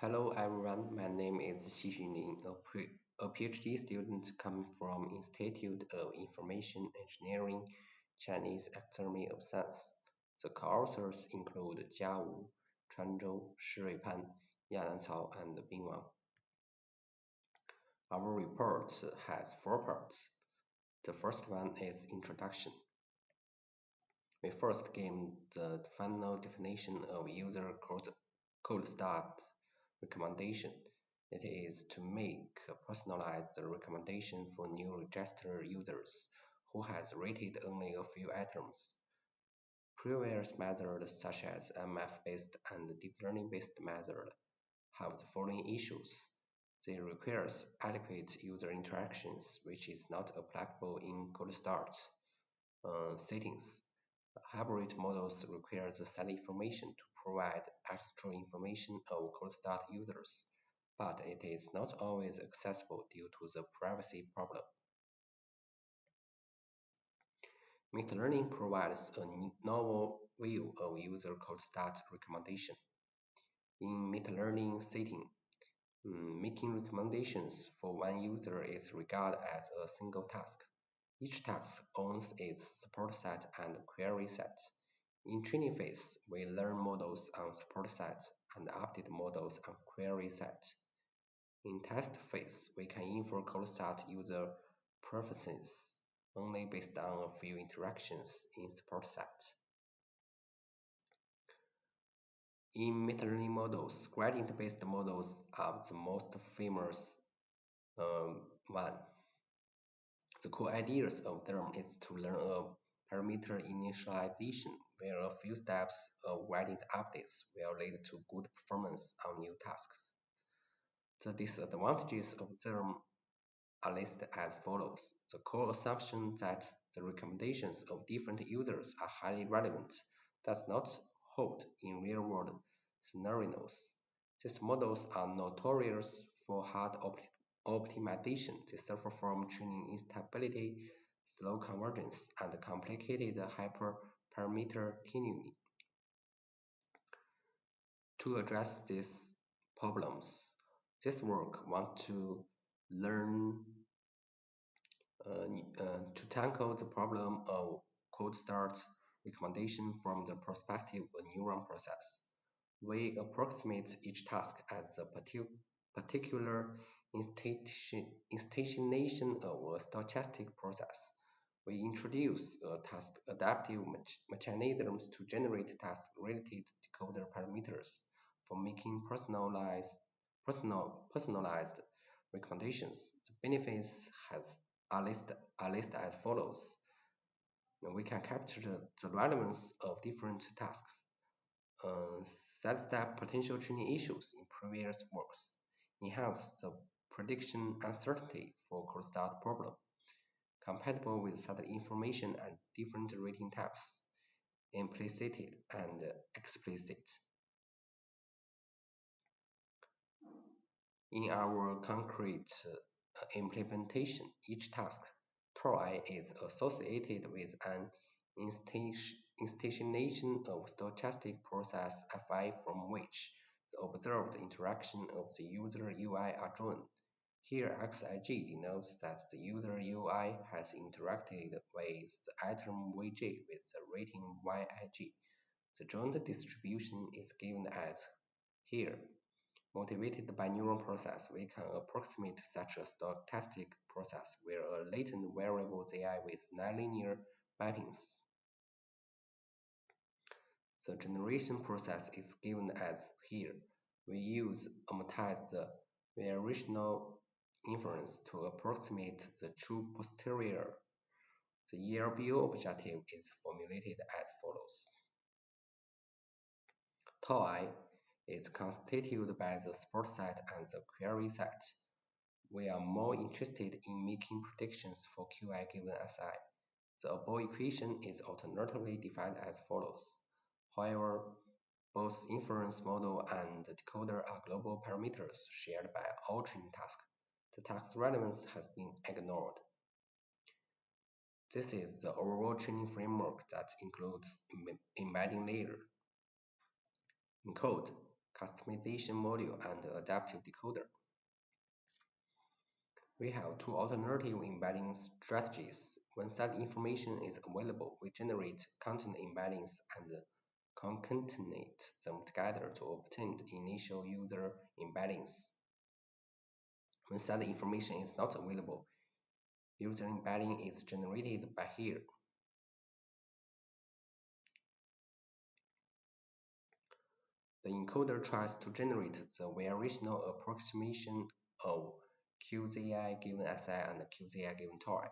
Hello everyone, my name is Xixun Lin, a, PhD student coming from Institute of Information Engineering, Chinese Academy of Science. The co-authors include Jia Wu, Chuan Zhou, Shirui Pan, Yanan Cao, and Bin Wang. Our report has four parts. The first one is introduction. We first give the final definition of user code, cold start recommendation. It is to make a personalized recommendation for new registered users who has rated only a few items. Previous methods such as MF-based and deep learning-based method have the following issues. They require adequate user interactions, which is not applicable in cold start uh, settings. Hybrid models require the set information to provide extra information of cold start users, but it is not always accessible due to the privacy problem. Meta-learning provides a novel view of user cold start recommendation. In meta-learning setting, mm, making recommendations for one user is regarded as a single task. Each task owns its support set and query set. In training phase, we learn models on support set and update models on query set. In test phase, we can infer cold start user preferences only based on a few interactions in support set. In meta-learning models, gradient-based models are the most famous um, one. The core ideas of them is to learn a parameter initialization where a few steps of gradient updates will lead to good performance on new tasks. The disadvantages of them are listed as follows. The core assumption that the recommendations of different users are highly relevant does not hold in real-world scenarios. These models are notorious for hard optimization. They suffer from training instability, slow convergence, and complicated hyperparameter tuning. To address these problems, this work wants to learn uh, uh, to tackle the problem of cold start recommendation from the perspective of neural process. We approximate each task as a particular instantiation of a stochastic process. We introduce a task adaptive mechanisms to generate task-related decoder parameters for making personalized, personal, personalized recommendations. The benefits has, are, listed, are listed as follows. We can capture the, the relevance of different tasks, uh, sidestep potential training issues in previous works, enhance the prediction uncertainty for cold start problem, compatible with certain information and different rating types, implicit and explicit. In our concrete uh, implementation, each task TOI is associated with an instantiation of stochastic process Fi from which the observed interaction of the user UI are drawn. Here xij denotes that the user UI has interacted with the item vj with the rating yij. The joint distribution is given as here. Motivated by neural process, we can approximate such a stochastic process where a latent variable zi with nonlinear mappings. The generation process is given as here. We use amortized variational inference to approximate the true posterior. The ELBO objective is formulated as follows. Tau i is constituted by the support set and the query set. We are more interested in making predictions for Qi given Si. The above equation is alternatively defined as follows. However, both inference model and decoder are global parameters shared by all training tasks the task relevance has been ignored. This is the overall training framework that includes embedding layer. encoder, customization module, and adaptive decoder. We have two alternative embedding strategies. When set information is available, we generate content embeddings and concatenate them together to obtain initial user embeddings. When set information is not available, user embedding is generated by here. The encoder tries to generate the variational approximation of QZI given SI and QZI given tau.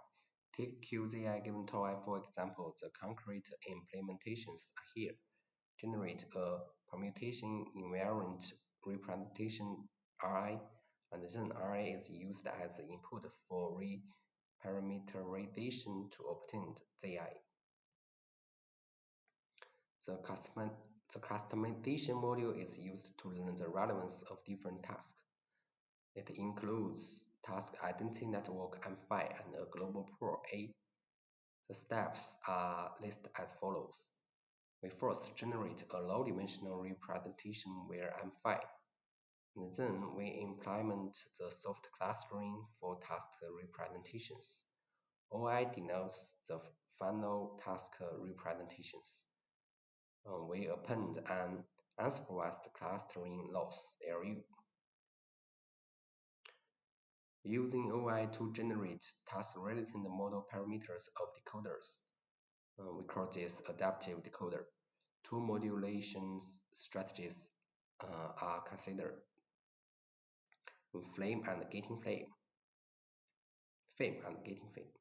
Take QZI given tau for example, the concrete implementations are here. Generate a permutation invariant representation Ri, and then Ri is used as input for reparameterization to obtain Zi. The, custom the customization module is used to learn the relevance of different tasks. It includes task identity network M5 and a global pool A. The steps are listed as follows. We first generate a low-dimensional representation where M5, and then we implement the soft clustering for task representations. OI denotes the final task representations. Uh, we append an unsupervised clustering loss LU using OI to generate task-related model parameters of decoders. Uh, we call this adaptive decoder. Two modulation strategies uh, are considered. FiLM and getting FiLM. FiLM and gating FiLM.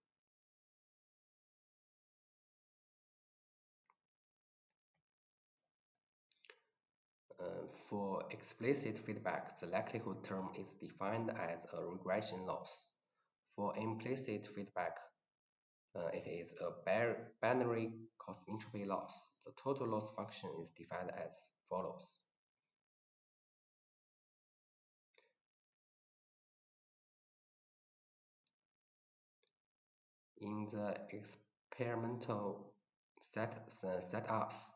Uh, for explicit feedback, the likelihood term is defined as a regression loss. For implicit feedback, uh, it is a binary cross entropy loss. The total loss function is defined as follows. In the experimental set, uh, setups,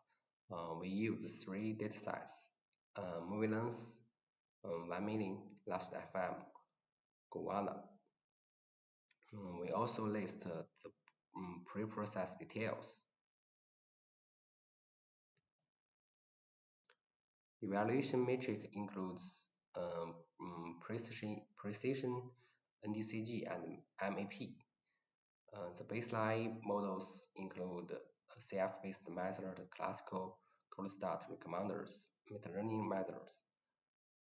uh, we use three datasets, uh, MovieLens, um, 1 million, last FM, Gowalla. Um, we also list uh, the um, pre-processed details. Evaluation metric includes um, um, precision, precision, NDCG, and MAP. Uh, the baseline models include CF-based method, classical, cold start recommenders, meta-learning methods.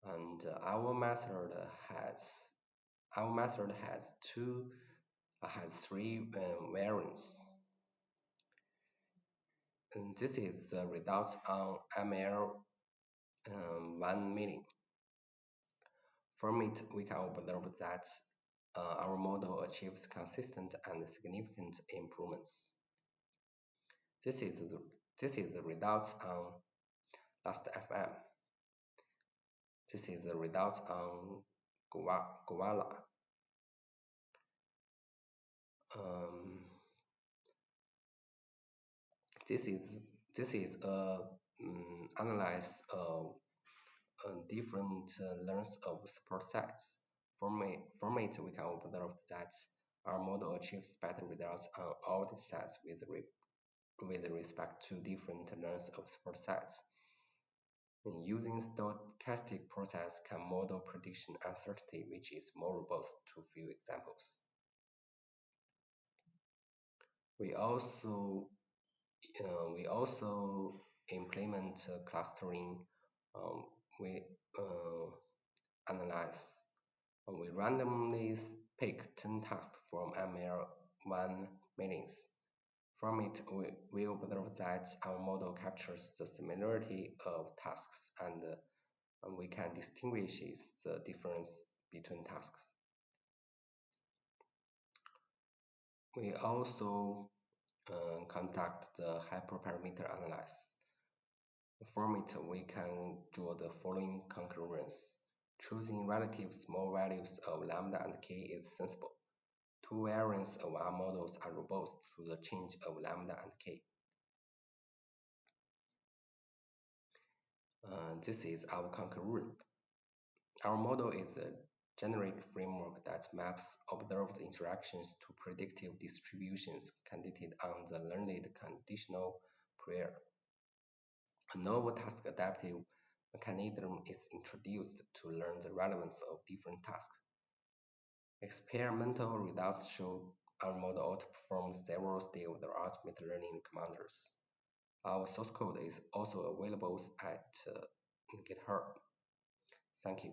And our method has our method has two has three um, variants. And this is the results on ML um, 1 million. From it, we can observe that uh, our model achieves consistent and significant improvements. This is the, this is the results on Last.fm. This is the results on Gowalla. Um, this is this is a um, analyze of uh, different uh, lengths of support sets. From we can observe that our model achieves better results on all the sets with with respect to different lengths of support sets. using stochastic process can model prediction uncertainty, which is more robust to few examples. We also uh, we also implement uh, clustering. Um, we uh, analyze. We randomly pick 10 tasks from ML1 millions from it, we, we observe that our model captures the similarity of tasks and, uh, we can distinguish the difference between tasks. We also uh, conduct the hyperparameter analysis. From it, we can draw the following conclusions. Choosing relative small values of lambda and k is sensible. Two variants of our models are robust to the change of lambda and k. Uh, this is our concurrent. Our model is a generic framework that maps observed interactions to predictive distributions conditioned on the learned conditional prior. A novel task adaptive mechanism is introduced to learn the relevance of different tasks. Experimental results show our model outperforms several state-of-the-art machine learning commanders. Our source code is also available at uh, GitHub. Thank you.